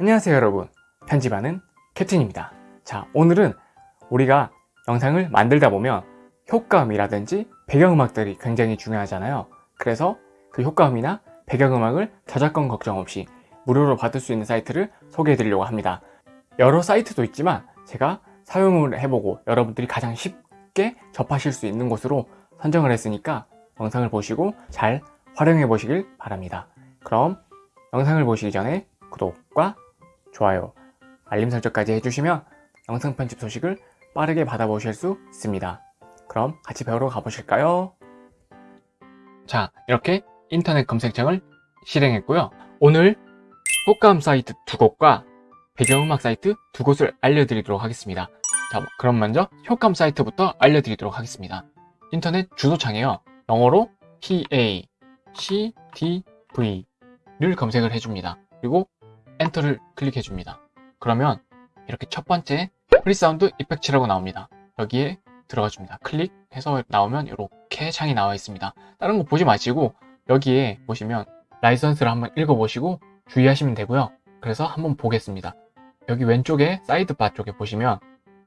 안녕하세요 여러분. 편집하는 캡틴입니다. 자 오늘은 우리가 영상을 만들다 보면 효과음이라든지 배경음악들이 굉장히 중요하잖아요. 그래서 그 효과음이나 배경음악을 저작권 걱정 없이 무료로 받을 수 있는 사이트를 소개해 드리려고 합니다. 여러 사이트도 있지만 제가 사용을 해보고 여러분들이 가장 쉽게 접하실 수 있는 곳으로 선정을 했으니까 영상을 보시고 잘 활용해 보시길 바랍니다. 그럼 영상을 보시기 전에 구독과 좋아요, 알림 설정까지 해주시면 영상 편집 소식을 빠르게 받아보실 수 있습니다. 그럼 같이 배우러 가보실까요? 자, 이렇게 인터넷 검색창을 실행했고요. 오늘 효과음 사이트 두 곳과 배경음악 사이트 두 곳을 알려드리도록 하겠습니다. 자, 그럼 먼저 효과음 사이트부터 알려드리도록 하겠습니다. 인터넷 주소창에요. 영어로 PACDV를 검색을 해줍니다. 그리고 엔터를 클릭해 줍니다. 그러면 이렇게 첫 번째 free sound effects라고 나옵니다. 여기에 들어가 줍니다. 클릭해서 나오면 이렇게 창이 나와 있습니다. 다른 거 보지 마시고 여기에 보시면 라이선스를 한번 읽어보시고 주의하시면 되고요. 그래서 한번 보겠습니다. 여기 왼쪽에 sidebar 쪽에 보시면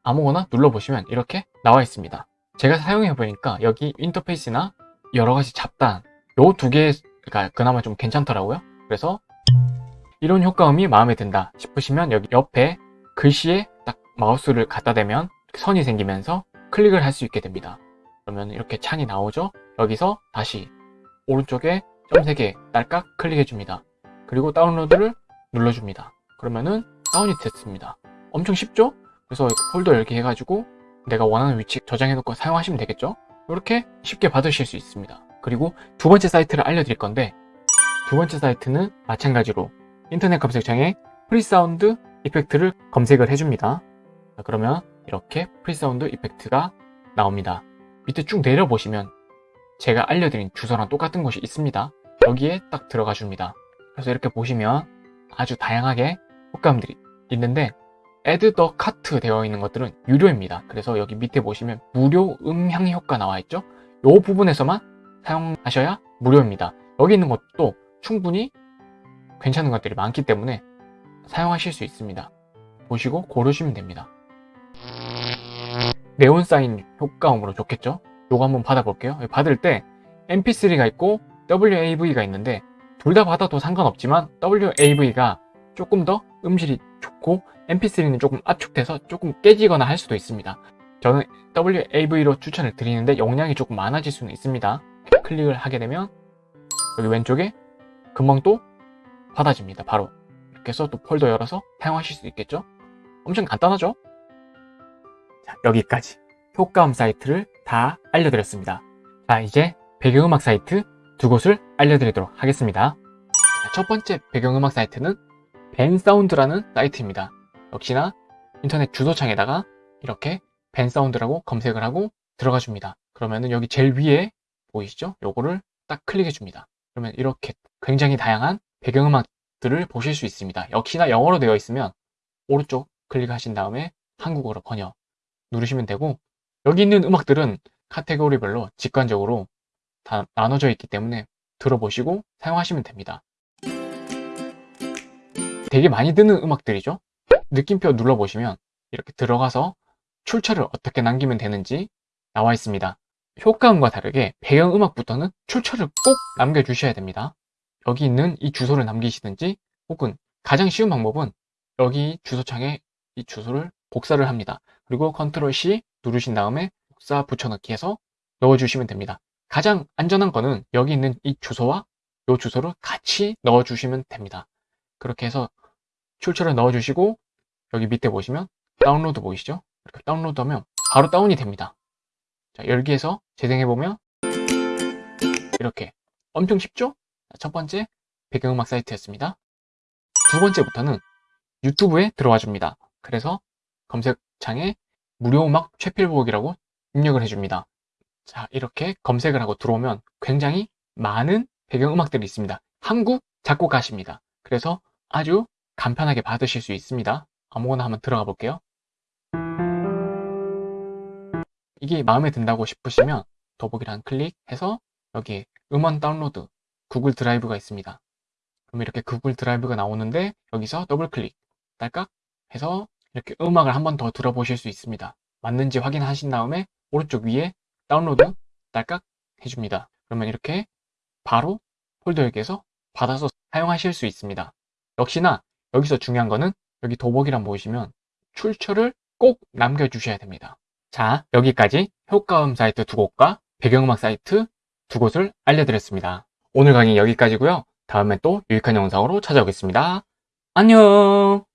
아무거나 눌러보시면 이렇게 나와 있습니다. 제가 사용해 보니까 여기 인터페이스나 여러가지 잡단 요 두 개가 그나마 좀 괜찮더라고요. 그래서 이런 효과음이 마음에 든다 싶으시면 여기 옆에 글씨에 딱 마우스를 갖다 대면 선이 생기면서 클릭을 할 수 있게 됩니다. 그러면 이렇게 창이 나오죠? 여기서 다시 오른쪽에 점 3개 딸깍 클릭해 줍니다. 그리고 다운로드를 눌러줍니다. 그러면은 다운이 됐습니다. 엄청 쉽죠? 그래서 폴더 열기 해가지고 내가 원하는 위치 저장해 놓고 사용하시면 되겠죠? 이렇게 쉽게 받으실 수 있습니다. 그리고 두 번째 사이트를 알려드릴 건데 두 번째 사이트는 마찬가지로 인터넷 검색창에 free sound effects를 검색을 해줍니다. 그러면 이렇게 free sound effects가 나옵니다. 밑에 쭉 내려보시면 제가 알려드린 주소랑 똑같은 곳이 있습니다. 여기에 딱 들어가 줍니다. 그래서 이렇게 보시면 아주 다양하게 효과음들이 있는데 Add the Cart 되어 있는 것들은 유료입니다. 그래서 여기 밑에 보시면 무료 음향 효과 나와 있죠? 이 부분에서만 사용하셔야 무료입니다. 여기 있는 것도 충분히 괜찮은 것들이 많기 때문에 사용하실 수 있습니다. 보시고 고르시면 됩니다. 네온 사인 효과음으로 좋겠죠? 요거 한번 받아볼게요. 받을 때 mp3가 있고 WAV가 있는데 둘 다 받아도 상관없지만 WAV가 조금 더 음질이 좋고 mp3는 조금 압축돼서 조금 깨지거나 할 수도 있습니다. 저는 WAV로 추천을 드리는데 용량이 조금 많아질 수는 있습니다. 클릭을 하게 되면 여기 왼쪽에 금방 또 받아집니다. 바로. 이렇게 해서 또 폴더 열어서 사용하실 수 있겠죠? 엄청 간단하죠? 자 여기까지. 효과음 사이트를 다 알려드렸습니다. 자 이제 배경음악 사이트 두 곳을 알려드리도록 하겠습니다. 자, 첫 번째 배경음악 사이트는 벤사운드라는 사이트입니다. 역시나 인터넷 주소창에다가 이렇게 벤사운드라고 검색을 하고 들어가 줍니다. 그러면은 여기 제일 위에 보이시죠? 요거를 딱 클릭해 줍니다. 그러면 이렇게 굉장히 다양한 배경음악들을 보실 수 있습니다. 역시나 영어로 되어 있으면 오른쪽 클릭하신 다음에 한국어로 번역 누르시면 되고 여기 있는 음악들은 카테고리별로 직관적으로 다 나눠져 있기 때문에 들어보시고 사용하시면 됩니다. 되게 많이 듣는 음악들이죠. 느낌표 눌러보시면 이렇게 들어가서 출처를 어떻게 남기면 되는지 나와 있습니다. 효과음과 다르게 배경음악부터는 출처를 꼭 남겨주셔야 됩니다. 여기 있는 이 주소를 남기시든지 혹은 가장 쉬운 방법은 여기 주소창에 이 주소를 복사를 합니다. 그리고 컨트롤 C 누르신 다음에 복사 붙여넣기 해서 넣어주시면 됩니다. 가장 안전한 거는 여기 있는 이 주소와 이 주소를 같이 넣어주시면 됩니다. 그렇게 해서 출처를 넣어주시고 여기 밑에 보시면 다운로드 보이시죠? 이렇게 다운로드하면 바로 다운이 됩니다. 자, 열기해서 재생해보면 이렇게 엄청 쉽죠? 첫 번째 배경음악 사이트였습니다. 두 번째부터는 유튜브에 들어와 줍니다. 그래서 검색창에 무료 음악 최필복이라고 입력을 해줍니다. 자 이렇게 검색을 하고 들어오면 굉장히 많은 배경음악들이 있습니다. 한국 작곡가십니다. 그래서 아주 간편하게 받으실 수 있습니다. 아무거나 한번 들어가 볼게요. 이게 마음에 든다고 싶으시면 더보기란 클릭해서 여기 음원 다운로드 구글 드라이브가 있습니다. 그럼 이렇게 구글 드라이브가 나오는데 여기서 더블 클릭 딸깍 해서 이렇게 음악을 한 번 더 들어보실 수 있습니다. 맞는지 확인하신 다음에 오른쪽 위에 다운로드 딸깍 해줍니다. 그러면 이렇게 바로 폴더에게서 받아서 사용하실 수 있습니다. 역시나 여기서 중요한 거는 여기 도복이란 보시면 출처를 꼭 남겨주셔야 됩니다. 자, 여기까지 효과음 사이트 두 곳과 배경음악 사이트 두 곳을 알려드렸습니다. 오늘 강의 여기까지고요. 다음에 또 유익한 영상으로 찾아오겠습니다. 안녕!